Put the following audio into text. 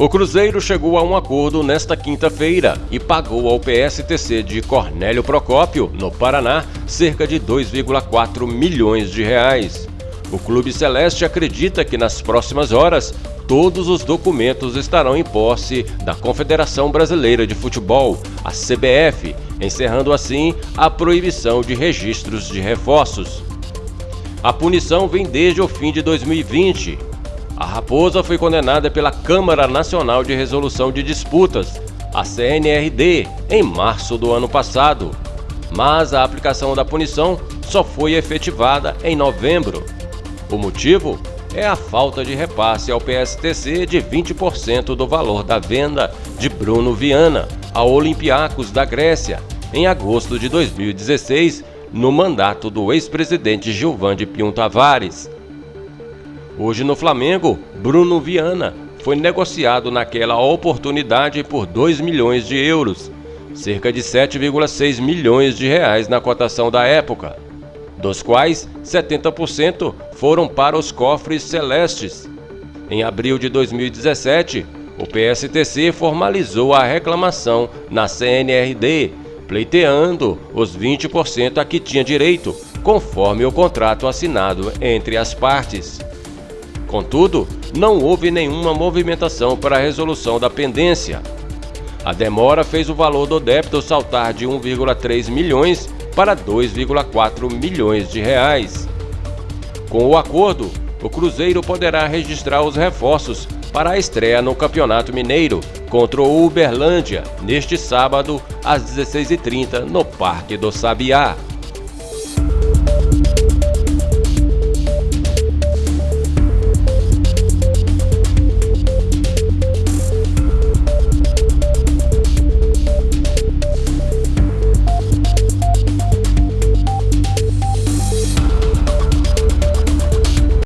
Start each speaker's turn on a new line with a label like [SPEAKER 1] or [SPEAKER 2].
[SPEAKER 1] O Cruzeiro chegou a um acordo nesta quinta-feira e pagou ao PSTC de Cornélio Procópio, no Paraná, cerca de 2,4 milhões de reais. O Clube Celeste acredita que nas próximas horas todos os documentos estarão em posse da Confederação Brasileira de Futebol, a CBF, encerrando assim a proibição de registros de reforços. A punição vem desde o fim de 2020, a Raposa foi condenada pela Câmara Nacional de Resolução de Disputas, a CNRD, em março do ano passado. Mas a aplicação da punição só foi efetivada em novembro. O motivo é a falta de repasse ao PSTC de 20% do valor da venda de Bruno Viana ao Olympiacos da Grécia em agosto de 2016, no mandato do ex-presidente Gilvan de Piun Tavares. Hoje no Flamengo, Bruno Viana foi negociado naquela oportunidade por 2 milhões de euros, cerca de 7,6 milhões de reais na cotação da época, dos quais 70% foram para os cofres celestes. Em abril de 2017, o PSTC formalizou a reclamação na CNRD, pleiteando os 20% a que tinha direito, conforme o contrato assinado entre as partes. Contudo, não houve nenhuma movimentação para a resolução da pendência. A demora fez o valor do débito saltar de 1,3 milhões para 2,4 milhões de reais. Com o acordo, o Cruzeiro poderá registrar os reforços para a estreia no Campeonato Mineiro contra o Uberlândia neste sábado às 16h30 no Parque do Sabiá.